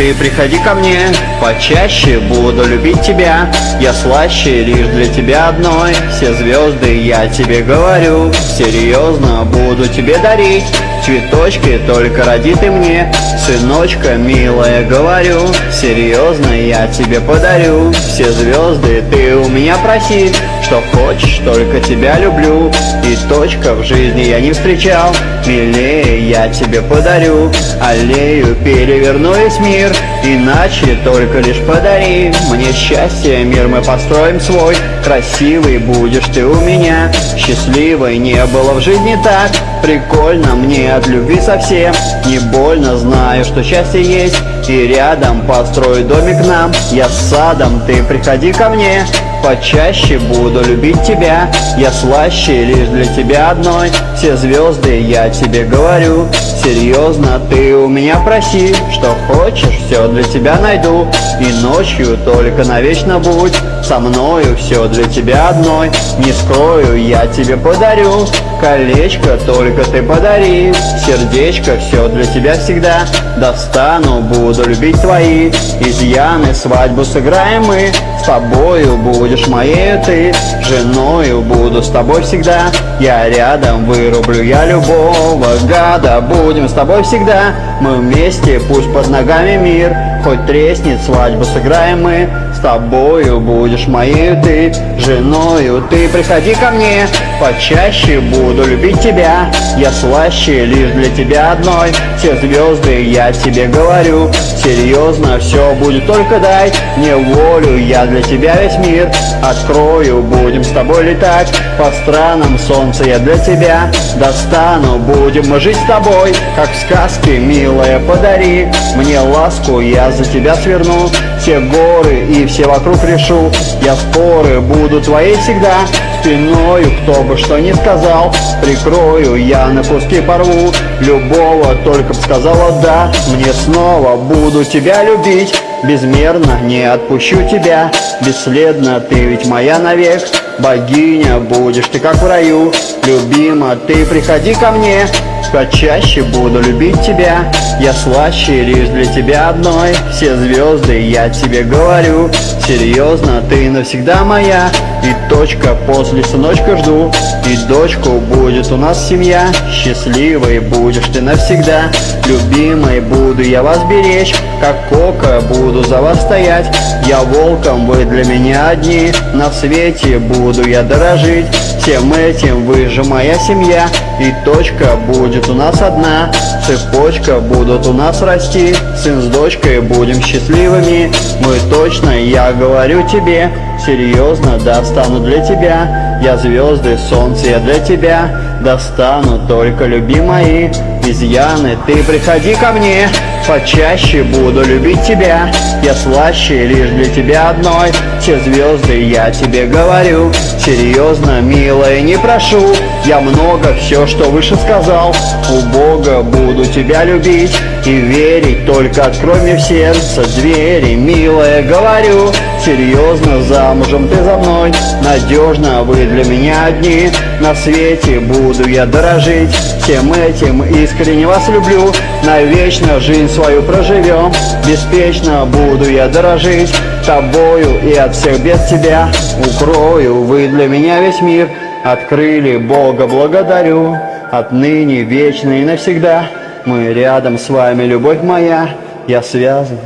ты приходи ко мне Почаще буду любить тебя. Я слаще лишь для тебя одной. Все звезды я тебе говорю Серьезно буду тебе дарить. Цветочки только роди ты мне Сыночка, милая, говорю Серьезно я тебе подарю. Все звезды ты у меня проси Что хочешь, только тебя люблю. И точка в жизни я не встречал. Милее я тебе подарю. Аллею переверну весь мир. Иначе только лишь подари. Мне счастье, мир мы построим свой. Красивый будешь ты у меня. Счастливой не было в жизни так. Прикольно мне от любви совсем. Не больно, знаю, что счастье есть. И рядом построю домик нам. Я с садом, ты приходи ко мне Почаще буду любить тебя. Я слаще лишь для тебя одной. Все звезды я тебе говорю Серьезно, ты у меня проси Что хочешь, все для тебя найду. И ночью только навечно будь Со мною все для тебя одной. Не скрою, я тебе подарю Колечко только ты подари. Сердечко все для тебя всегда Достану, буду любить твои. Изъяны, свадьбу сыграем мы С тобою будешь моей ты Женою буду с тобой всегда. Я рядом вырублю я любого гада Будем с тобой всегда Мы вместе, пусть под ногами мир Хоть треснет, свадьбу сыграем мы. С тобою будешь моей ты Женою. Ты приходи ко мне Почаще буду любить тебя. Я слаще лишь для тебя одной. Все звезды я тебе говорю. Серьезно, все будет только дай Мне волю, я для тебя весь мир Открою, будем с тобой летать По странам. Солнца я для тебя Достану, будем мы жить с тобой Как в сказке, милая, подари Мне ласку, я за тебя сверну. Все горы и все вокруг решу Я споры буду твоей всегда. Спиною, кто бы что ни сказал Прикрою, я на куски порву. Любого, только б сказала да Мне снова буду тебя любить. Безмерно не отпущу тебя. Бесследно ты ведь моя навек. Богиня, будешь ты как в раю. Любима, ты приходи ко мне Почаще буду любить тебя. Я слаще лишь для тебя одной. Все звезды я тебе говорю. Серьезно, ты навсегда моя. И точка после сыночка жду. И дочку будет у нас семья. Счастливой будешь ты навсегда. Любимой буду я вас беречь. Как кока буду за вас стоять. Я волком, вы для меня одни. На свете буду я дорожить. Всем этим вы же моя семья И точка будет у нас одна Цепочка будут у нас расти Сын с дочкой будем счастливыми. Мы точно, я говорю тебе Серьезно достану для тебя. Я звезды, солнце я для тебя Достану только любимые Изъяны, ты приходи ко мне Почаще буду любить тебя. Я слаще лишь для тебя одной. Все звезды я тебе говорю. Серьезно, милая, не прошу. Я много все, что выше сказал. У Бога буду тебя любить И верить, только открой мне в сердце двери. Милая, говорю Серьезно, замужем ты за мной. Надежно, вы для меня одни. На свете буду я дорожить. Всем этим искренне вас люблю. Навечно жизнь свою проживем. Беспечно буду я дорожить Тобою и от всех бед тебя. Укрою, вы для меня весь мир. Открыли, Бога благодарю. Отныне, вечно и навсегда. Мы рядом с вами, любовь моя. Я связан